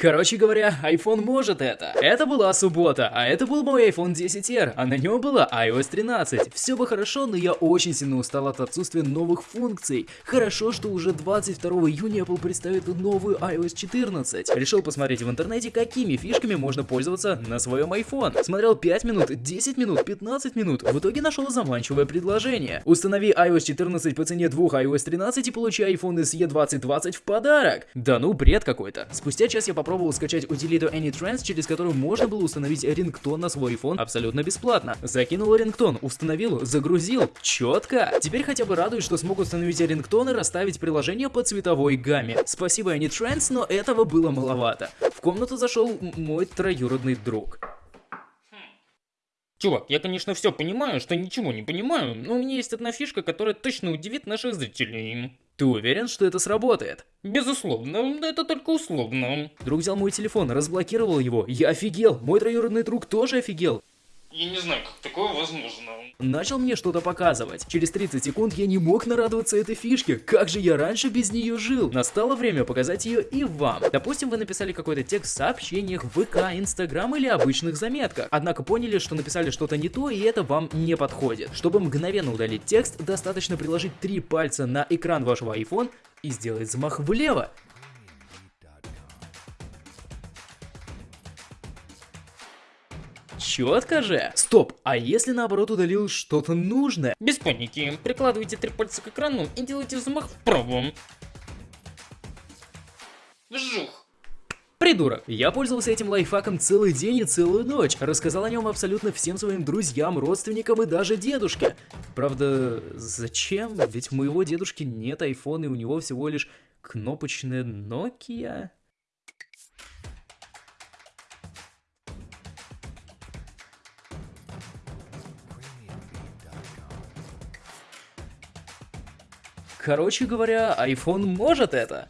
Короче говоря, iPhone может это. Это была суббота, а это был мой iPhone 10R, а на нем была iOS 13. Все бы хорошо, но я очень сильно устал от отсутствия новых функций. Хорошо, что уже 22 июня Apple представит новую iOS 14. Решил посмотреть в интернете, какими фишками можно пользоваться на своем iPhone. Смотрел 5 минут, 10 минут, 15 минут. В итоге нашел заманчивое предложение. Установи iOS 14 по цене двух iOS 13 и получи iPhone SE 2020 в подарок. Да ну, бред какой-то. Спустя час я попробовал попробовал скачать утилиту AnyTrans, через которую можно было установить рингтон на свой iPhone абсолютно бесплатно. Закинул рингтон, установил, загрузил. Четко. Теперь хотя бы радует, что смог установить рингтон и расставить приложение по цветовой гамме. Спасибо AnyTrans, но этого было маловато. В комнату зашел мой троюродный друг. Чувак, я, конечно, все понимаю, что ничего не понимаю, но у меня есть одна фишка, которая точно удивит наших зрителей. Ты уверен, что это сработает? Безусловно, это только условно. Друг взял мой телефон, разблокировал его. Я офигел. Мой троюродный друг тоже офигел. Я не знаю, как такое возможно. Начал мне что-то показывать. Через 30 секунд я не мог нарадоваться этой фишке. Как же я раньше без нее жил? Настало время показать ее и вам. Допустим, вы написали какой-то текст в сообщениях, ВК, Инстаграм или обычных заметках. Однако поняли, что написали что-то не то и это вам не подходит. Чтобы мгновенно удалить текст, достаточно приложить три пальца на экран вашего iPhone и сделать взмах влево. Четко же. Стоп, а если наоборот удалил что-то нужное? Без паники. Прикладывайте три пальца к экрану и делайте взмах вправо. Вжух. Придурок. Я пользовался этим лайфхаком целый день и целую ночь. Рассказал о нем абсолютно всем своим друзьям, родственникам и даже дедушке. Правда, зачем? Ведь у моего дедушки нет iPhone и у него всего лишь кнопочная Nokia. Короче говоря, iPhone может это.